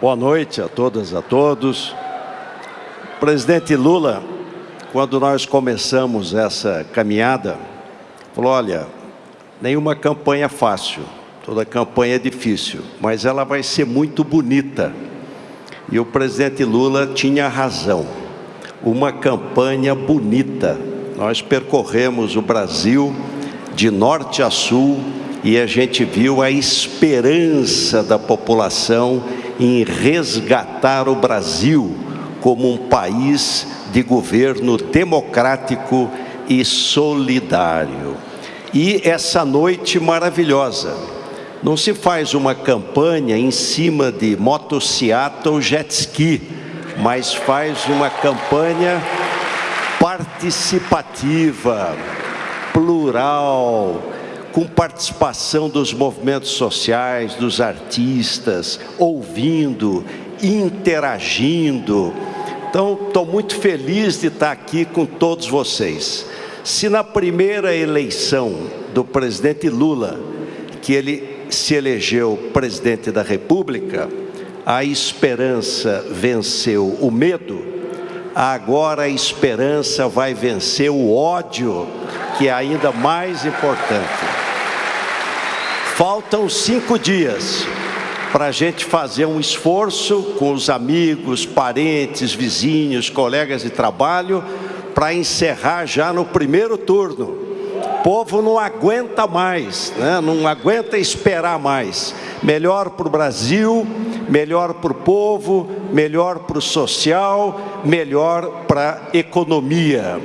Boa noite a todas e a todos. Presidente Lula, quando nós começamos essa caminhada, falou, olha, nenhuma campanha é fácil, toda campanha é difícil, mas ela vai ser muito bonita. E o presidente Lula tinha razão. Uma campanha bonita. Nós percorremos o Brasil de norte a sul e a gente viu a esperança da população em resgatar o Brasil como um país de governo democrático e solidário. E essa noite maravilhosa, não se faz uma campanha em cima de motocicleta ou jet ski, mas faz uma campanha participativa, plural, com participação dos movimentos sociais, dos artistas, ouvindo, interagindo. Então, estou muito feliz de estar aqui com todos vocês. Se na primeira eleição do presidente Lula, que ele se elegeu presidente da República, a esperança venceu o medo, agora a esperança vai vencer o ódio, que é ainda mais importante. Faltam cinco dias para a gente fazer um esforço com os amigos, parentes, vizinhos, colegas de trabalho, para encerrar já no primeiro turno. O povo não aguenta mais, né? não aguenta esperar mais. Melhor para o Brasil, melhor para o povo, melhor para o social, melhor para a economia.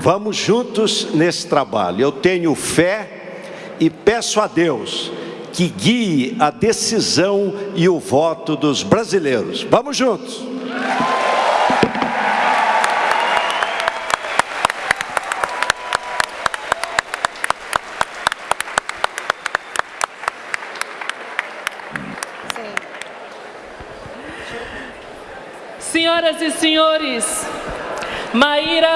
Vamos juntos nesse trabalho. Eu tenho fé e peço a Deus que guie a decisão e o voto dos brasileiros. Vamos juntos! Senhoras e senhores, Maíra